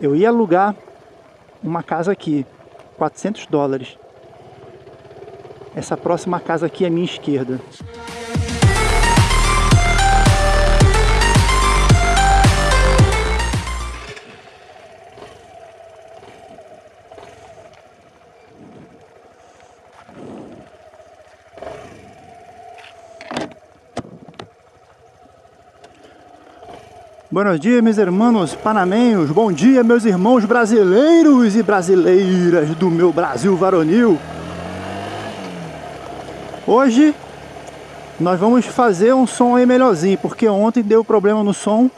Eu ia alugar uma casa aqui, 400 dólares. Essa próxima casa aqui é minha esquerda. Buenos dias, meus irmãos panamenhos. Bom dia, meus irmãos brasileiros e brasileiras do meu Brasil varonil. Hoje nós vamos fazer um som aí melhorzinho, porque ontem deu problema no som.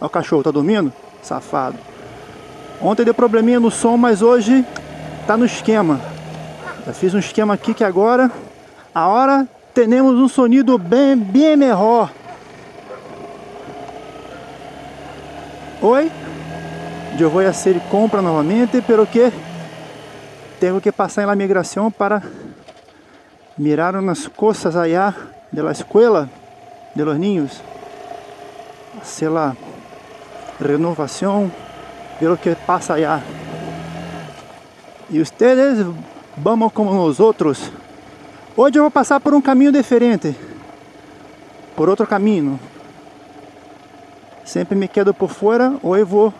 Olha o cachorro, tá dormindo? Safado. Ontem deu probleminha no som, mas hoje tá no esquema. Já fiz um esquema aqui que agora, a hora, temos um sonido bem, bem melhor. Yo voy a hacer compra novamente, pero que tengo que pasar en la migración para mirar unas cosas allá de la escuela de los niños, hacer la renovación, ver lo que pasa allá. E ustedes vamos como nosotros. Hoje eu vou passar por um caminho diferente, por outro caminho. Sempre me quedo por fora ou eu vou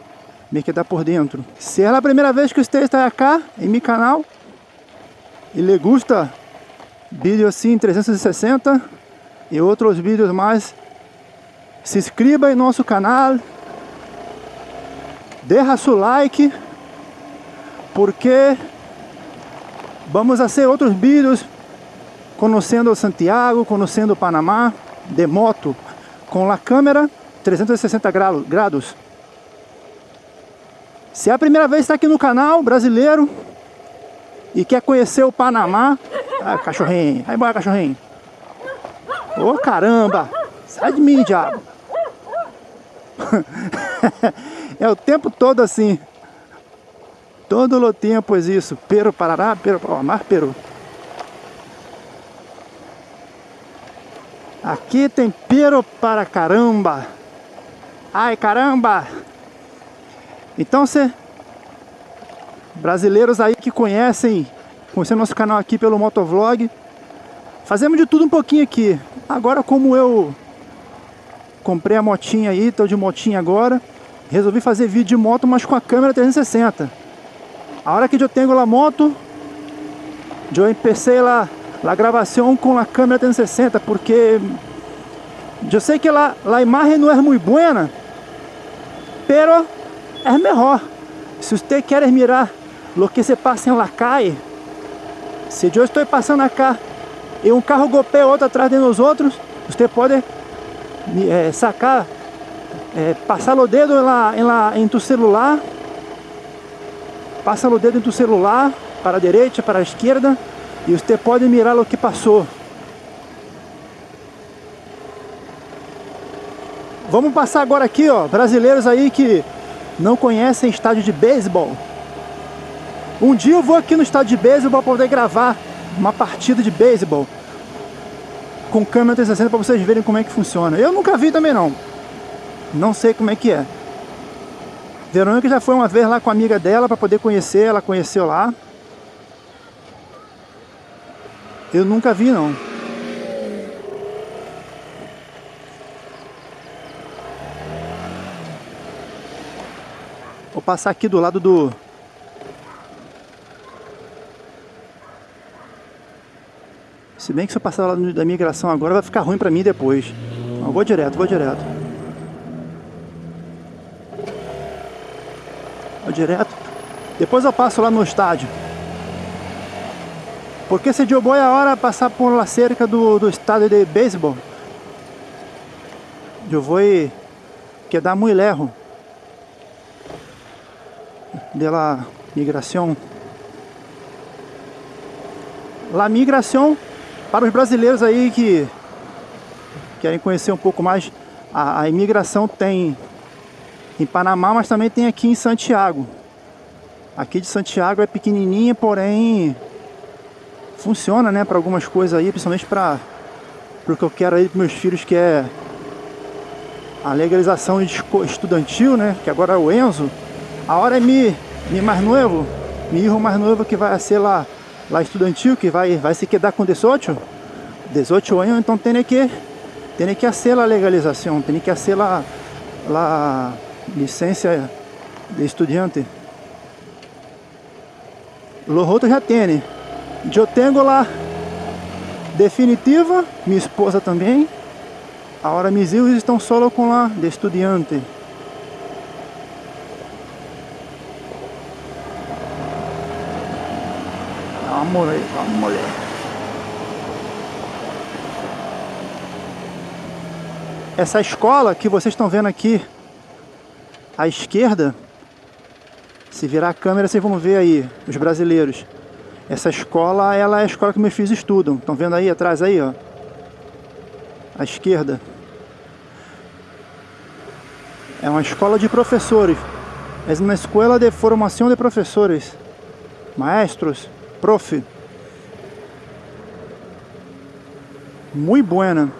me quedar por dentro. Se é a primeira vez que você está aqui em meu canal e lhe gusta vídeo assim 360 e outros vídeos mais, se inscreva em nosso canal, deixa seu like, porque vamos fazer outros vídeos conhecendo Santiago, conhecendo Panamá de moto com a câmera 360 graus. Se é a primeira vez que está aqui no canal brasileiro e quer conhecer o Panamá, ah, cachorrinho, vai embora cachorrinho. Ô oh, caramba, sai de mim, diabo. é o tempo todo assim. Todo o tempo é isso. Pero, parará, pero, ó, mar, pero. Aqui tem pero para caramba. Ai, caramba! Então, você... Brasileiros aí que conhecem, conhecem nosso canal aqui pelo Motovlog, fazemos de tudo um pouquinho aqui. Agora, como eu comprei a motinha aí, tô de motinha agora, resolvi fazer vídeo de moto, mas com a câmera 360. A hora que eu tenho a moto, eu empecei lá a gravação com a câmera 360, porque eu sei que lá a imagem não é muito boa, pero é melhor. Se você quer mirar lo que se passa la calle, se eu estou passando acá e um carro golpeia outro atrás de nós outros, você pode é, sacar, é, passar o dedo em, la, em tu celular, passa o dedo em tu celular, para a direita, para a esquerda, e você pode mirar o que passou. Vamos passar agora aqui, ó, brasileiros aí que não conhecem estádio de beisebol. Um dia eu vou aqui no estádio de beisebol para poder gravar uma partida de beisebol com câmera 360 para vocês verem como é que funciona. Eu nunca vi também não. Não sei como é que é. Verônica já foi uma vez lá com a amiga dela para poder conhecer, ela conheceu lá. Eu nunca vi não. Passar aqui do lado do... Se bem que se eu passar lá da migração agora vai ficar ruim pra mim depois. Então, vou direto, vou direto. Vou direto. Depois eu passo lá no estádio. Porque se de boa é a hora passar por lá cerca do, do estádio de beisebol. Eu vou quedar muito lerro de la migração. La migração para os brasileiros aí que querem conhecer um pouco mais a, a imigração tem em Panamá, mas também tem aqui em Santiago. Aqui de Santiago é pequenininha, porém funciona, né, para algumas coisas aí, principalmente para o que eu quero aí para meus filhos, que é a legalização estudantil, né, que agora é o Enzo Agora é mi, mi mais novo, mi hijo mais novo que vai ser lá, lá estudantil, que vai, vai se quedar com 18, 18 anos, então tem que, tem que hacer a legalização, tem que hacer a, licença de estudante. Los outros já tem. Eu tenho lá definitiva, minha esposa também. Agora meus filhos estão solo com lá de estudante. Ver, vamos ver. Essa escola que vocês estão vendo aqui à esquerda, se virar a câmera vocês vão ver aí, os brasileiros. Essa escola, ela é a escola que meus filhos estudam. Estão vendo aí atrás aí, ó? À esquerda. É uma escola de professores. É uma escola de formação de professores. Maestros, prof. Muito buena.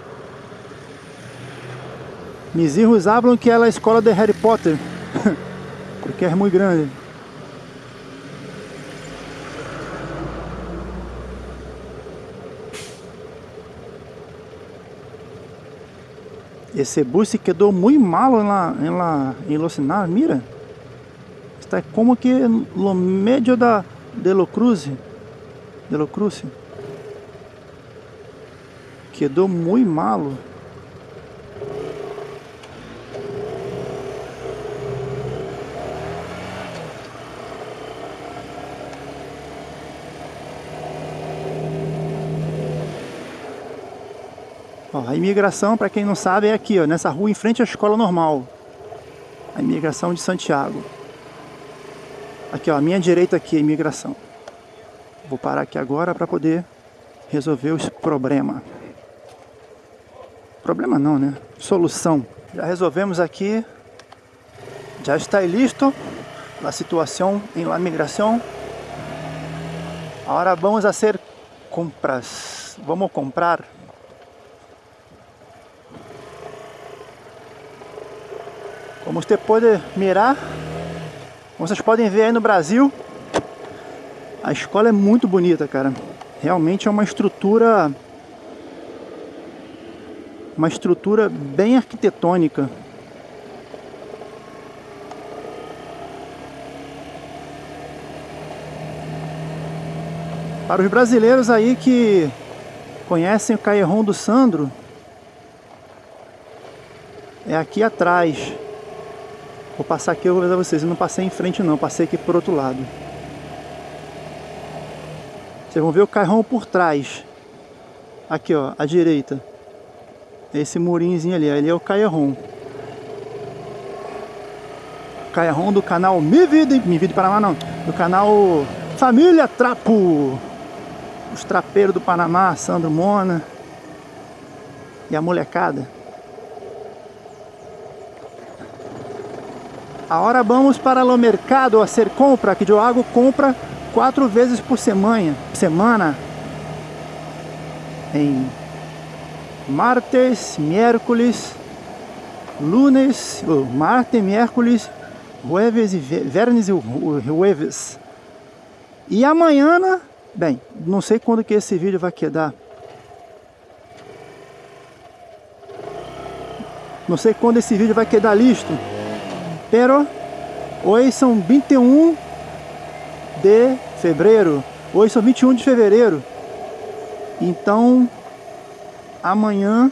Mis hijos hablam que é a escola de Harry Potter. Porque é muito grande. Esse bus se quedou muito malo em la, em mira. Está como que no meio da de lo cruze, de lo cruze. Quedou muito malo. Ó, a imigração, para quem não sabe, é aqui, ó, nessa rua em frente à escola normal. A imigração de Santiago. Aqui, ó, a minha direita aqui, a imigração. Vou parar aqui agora para poder resolver os problemas. Problema não, né? Solução. Já resolvemos aqui. Já está listo a situação em la migração. Agora vamos fazer compras. Vamos comprar Como você pode mirar, vocês podem ver aí no Brasil, a escola é muito bonita, cara. Realmente é uma estrutura uma estrutura bem arquitetônica. Para os brasileiros aí que conhecem o Caerron do Sandro, é aqui atrás. Vou passar aqui, eu vou avisar vocês. Eu não passei em frente não, passei aqui por outro lado. Vocês vão ver o carrão por trás. Aqui, ó, à direita. Esse murinhozinho ali, ali é o Caerron. Caerron do canal Me Vida, Me Vida Panamá não, do canal Família Trapo. Os trapeiros do Panamá, Sandro Mona e a molecada. Agora vamos para o mercado a ser compra, que Diogo compra quatro vezes por semana, semana em martes, miércoles, lunes, oh, martes, miércoles, jueves e vernes e jueves. E amanhã, bem, não sei quando que esse vídeo vai quedar. Não sei quando esse vídeo vai quedar listo. Pero hoje são 21 de fevereiro. Hoje são 21 de fevereiro. Então, amanhã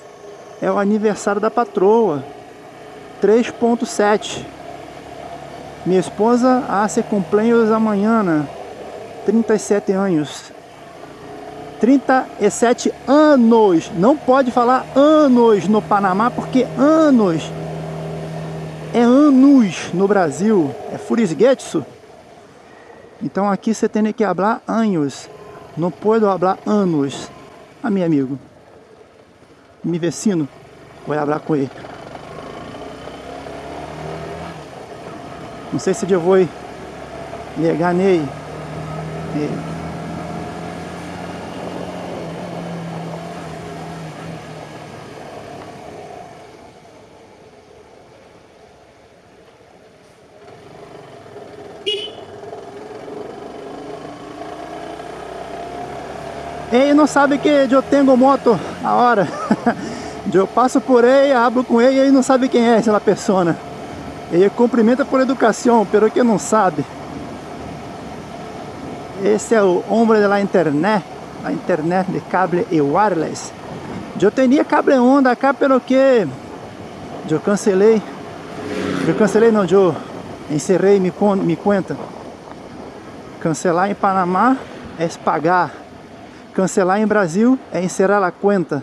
é o aniversário da patroa. 3.7. Minha esposa hace cumpleaños amanhã. 37 anos. 37 anos. Não pode falar anos no Panamá porque anos é anos no Brasil, é furisgetsu. Então aqui você tem que falar anos, não pode falar anos. A ah, meu amigo, meu vecino, vou falar com ele. Não sei se eu vou ligar nele. Ele não sabe que eu tenho moto agora. eu passo por ele, hablo com ele e ele não sabe quem é essa pessoa. Ele cumprimenta por educação, pero que não sabe. Esse é o homem da internet, a internet de cable e wireless. Eu tinha cable onda cá, pelo que eu cancelei. Eu cancelei não, eu encerrei minha, minha conta. Cancelar em Panamá é pagar. Cancelar em Brasil é encerrar a conta.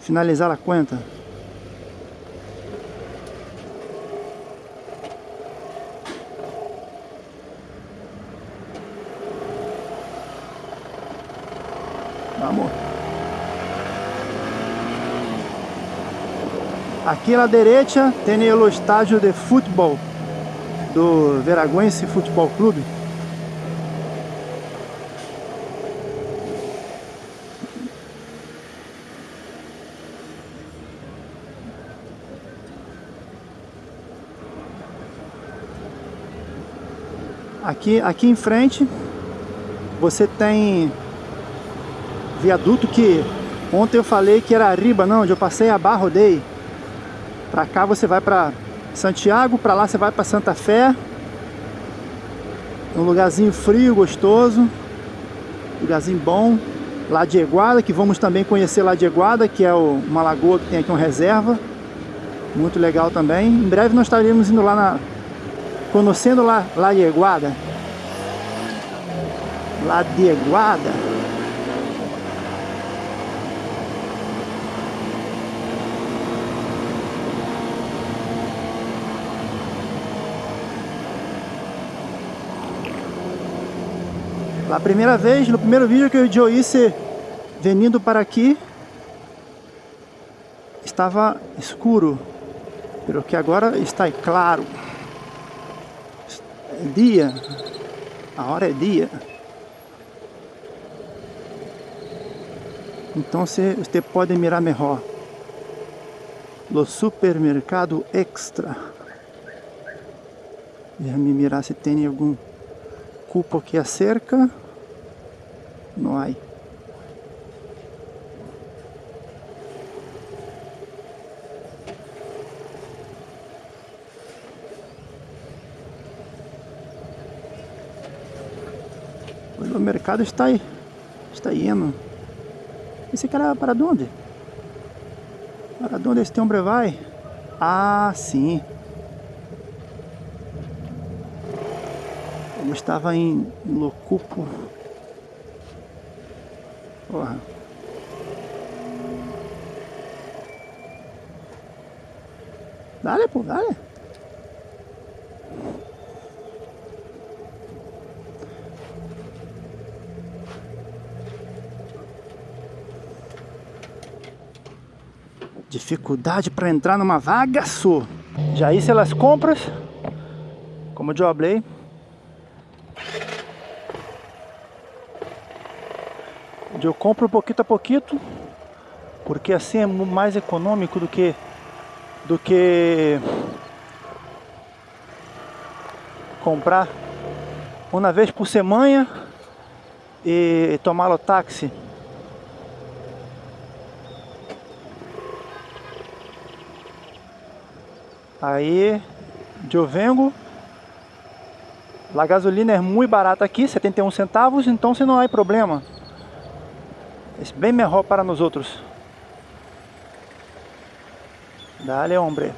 Finalizar a conta. Vamos. Aqui à direita tem o estádio de futebol do Veraguense Futebol Clube. Aqui, aqui em frente você tem viaduto que ontem eu falei que era riba, não, onde eu passei a barra, rodei. Pra cá você vai pra Santiago, pra lá você vai pra Santa Fé. Um lugarzinho frio, gostoso. Lugarzinho bom. Lá de Eguada, que vamos também conhecer lá de Eguada, que é uma lagoa que tem aqui uma reserva. Muito legal também. Em breve nós estaremos indo lá na, Conhecendo lá, lá de Eguada. Lá de Eguada. A primeira vez, no primeiro vídeo que eu Joyce vindo para aqui, estava escuro, pelo que agora está claro dia, a hora é dia. Então você, você pode mirar melhor. No supermercado extra. Deixa-me mirar se tem algum cupo aqui acerca. Não há. Mercado está aí. Está indo. Esse cara para onde? Para onde este homem vai? Ah, sim. Ele estava em Locupo. Porra. Dale, pô, dale. Dificuldade para entrar numa vaga só. Já hice as compras, como eu falei. Eu compro pouquinho a pouquinho, porque assim é mais econômico do que do que comprar uma vez por semana e tomar o táxi. Aí, eu vengo. A gasolina é muito barata aqui, 71 centavos, então se não há problema. É bem melhor para nós outros. Dale, hombre.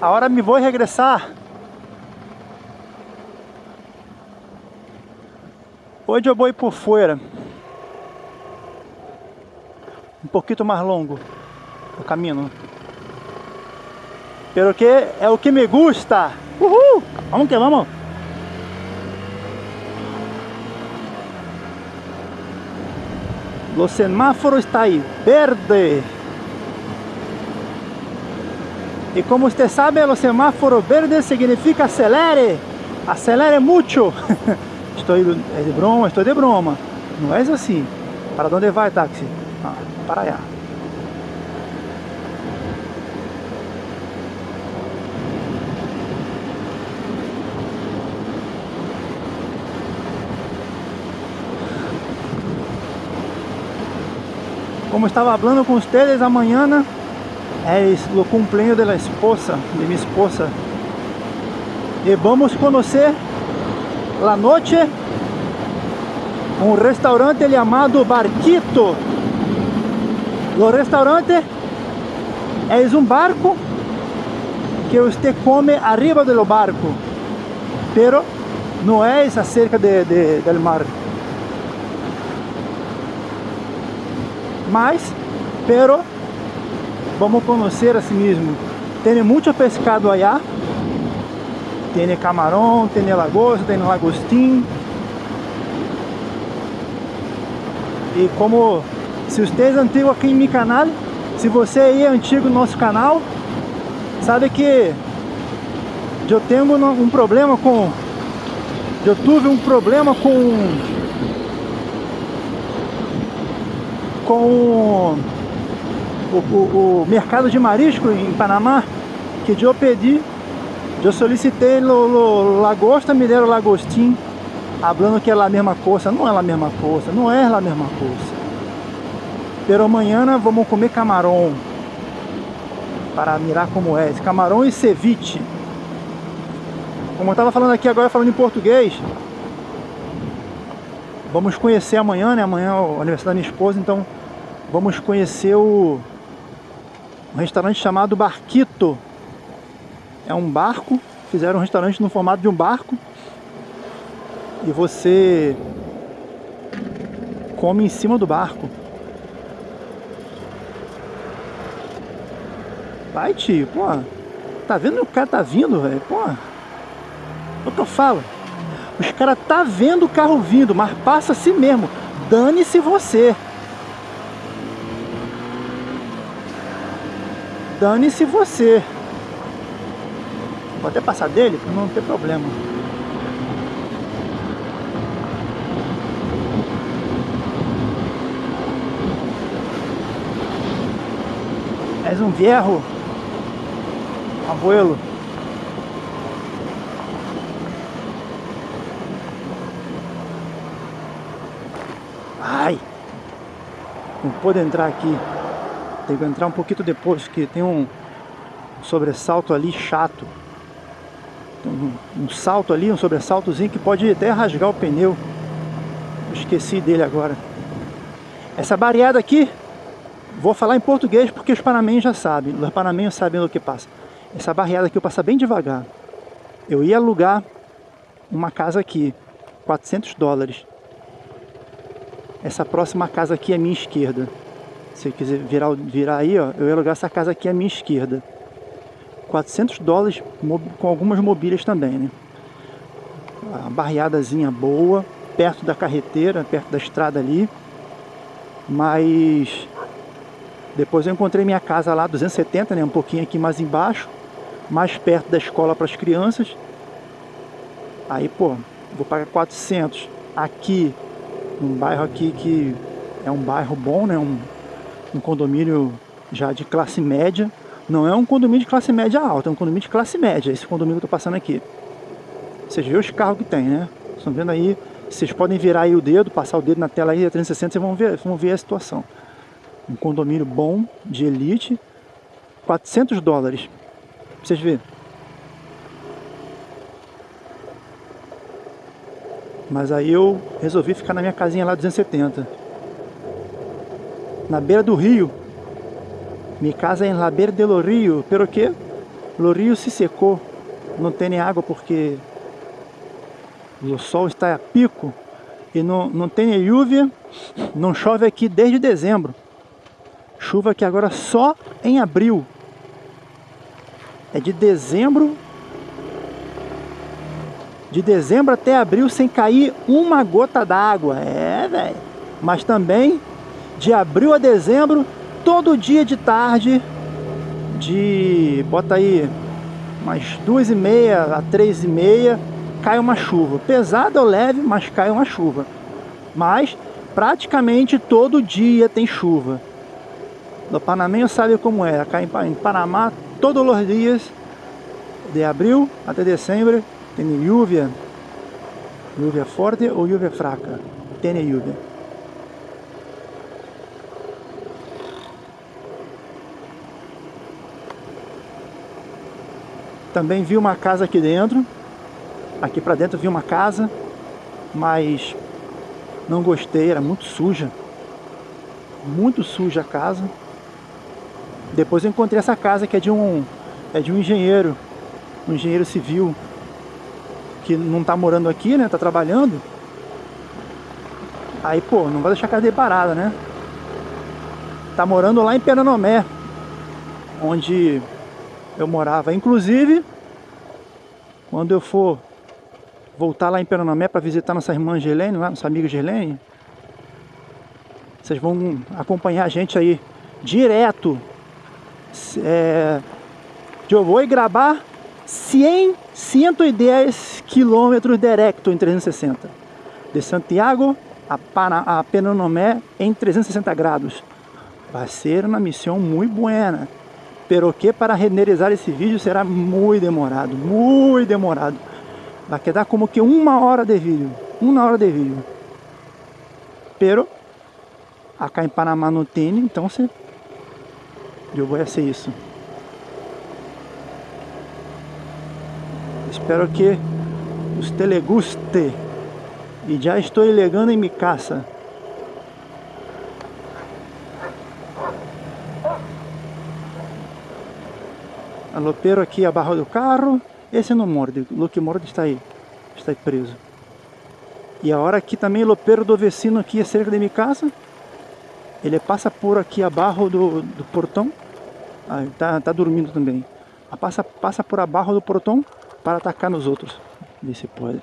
Agora me vou regressar Hoje eu vou por fora. Um pouquinho mais longo o caminho. Pero que é o que me gusta. Uhul! Vamos que vamos. O semáforo está aí, verde. E como você sabe, o semáforo verde significa acelere. Acelere muito. Estou é de broma, estou de broma. Não é assim. Para onde vai, táxi? Ah, para allá. Como estaba hablando con ustedes a mañana, es o de la esposa, de mi esposa. Y vamos a conocer la noche un restaurante llamado Barquito. O restaurante é um barco que você come arriba do barco, pero não é acerca de, de, del mar. Mas, pero vamos conhecer a si mesmo. Tem muito pescado allá. Tem camarão, tem lagosta, tem lagostim. E como se você é antigo aqui em meu canal, se você é antigo no nosso canal, sabe que eu tenho um problema com eu tive um problema com com o, o, o mercado de marisco em Panamá que eu pedi eu solicitei lo, lagosta, me deram lagostim falando que é a mesma coisa, não é a mesma coisa, não é a mesma coisa. Pero amanhã vamos comer camarão para mirar como é, camarão e ceviche. Como eu estava falando aqui agora, falando em português, vamos conhecer amanhã, né? Amanhã é o aniversário da minha esposa, então vamos conhecer o restaurante chamado Barquito. É um barco, fizeram um restaurante no formato de um barco e você come em cima do barco. Vai, tio, pô. Tá vendo o cara tá vindo, velho? Pô. É o que eu falo? Os caras tá vendo o carro vindo, mas passa assim mesmo. Dane-se você. Dane-se você. Vou até passar dele, pra não ter problema. És um viejo, abuelo. Ai! Não pode entrar aqui. Tem que entrar um pouquinho depois, que tem um sobressalto ali chato. Um, um salto ali, um sobressaltozinho que pode até rasgar o pneu. Esqueci dele agora. Essa barreada aqui Vou falar em português porque os panamenhos já sabem. Os panamenhos sabem do que passa. Essa barreada aqui eu passo bem devagar. Eu ia alugar uma casa aqui, 400 dólares. Essa próxima casa aqui é minha esquerda. Se eu quiser virar, virar aí, ó, eu ia alugar essa casa aqui à minha esquerda. 400 dólares com algumas mobílias também, né? Uma barreadazinha boa, perto da carreteira, perto da estrada ali. Mas depois eu encontrei minha casa lá, 270, né, um pouquinho aqui mais embaixo, mais perto da escola para as crianças. Aí, pô, vou pagar 400 aqui, um bairro aqui que é um bairro bom, né, um, um condomínio já de classe média. Não é um condomínio de classe média alta, é um condomínio de classe média, esse condomínio que eu tô passando aqui. Vocês vê os carros que tem, né? Estão vendo aí, vocês podem virar aí o dedo, passar o dedo na tela aí, a 360, vocês vão ver, vão ver a situação um condomínio bom, de elite, 400 dólares. Vocês verem. Mas aí eu resolvi ficar na minha casinha lá 270. Na beira do rio. Minha casa é em La beira del rio. Pero que? O rio se secou. Não tem nem água porque o sol está a pico e não, não tem lluvia, não chove aqui desde dezembro. Chuva que agora só em abril. É de dezembro. De dezembro até abril sem cair uma gota d'água. É, velho. Mas também de abril a dezembro, todo dia de tarde, de bota aí umas duas e meia a três e meia, cai uma chuva. Pesada ou leve, mas cai uma chuva. Mas praticamente todo dia tem chuva. No Panameño sabe como é, acá em Panamá todos os dias, de abril até dezembro, tem lluvia, lluvia forte ou lluvia fraca, tem lluvia. Também vi uma casa aqui dentro, aqui pra dentro vi uma casa, mas não gostei, era muito suja, muito suja a casa. Depois eu encontrei essa casa que é de um, é de um engenheiro, um engenheiro civil, que não tá morando aqui, né, tá trabalhando. Aí, pô, não vai deixar a casa parada, né? Tá morando lá em Pernambuco, onde eu morava. Inclusive, quando eu for voltar lá em Pernambuco para visitar nossa irmã Gelene, lá, nossa amiga vocês vão acompanhar a gente aí direto é, eu vou gravar 100, 110 quilômetros direto em 360 de Santiago a, Pana, a Penonomé em 360 graus vai ser uma missão muito buena pero que para renderizar esse vídeo será muito demorado muito demorado vai quedar como que uma hora de vídeo uma hora de vídeo pero acá em Panamá não tem então você eu vou ser isso. Espero que os te guste. E já estou ligando em minha casa. Alopeiro aqui abaixo do carro. Esse não morde. O que morde está aí. Está aí preso. E a hora aqui também o lopeiro do vecino aqui é cerca de minha casa. Ele passa por aqui abaixo do, do portão. Ah, tá, tá dormindo também. Ah, passa, passa por abaixo do portão para atacar nos outros. Vê se pode.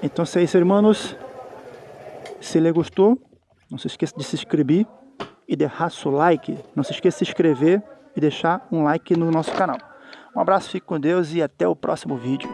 Então é isso, irmãos. Se ele gostou, não se esqueça de se inscrever e deixar seu like. Não se esqueça de se inscrever e deixar um like no nosso canal. Um abraço, fique com Deus e até o próximo vídeo.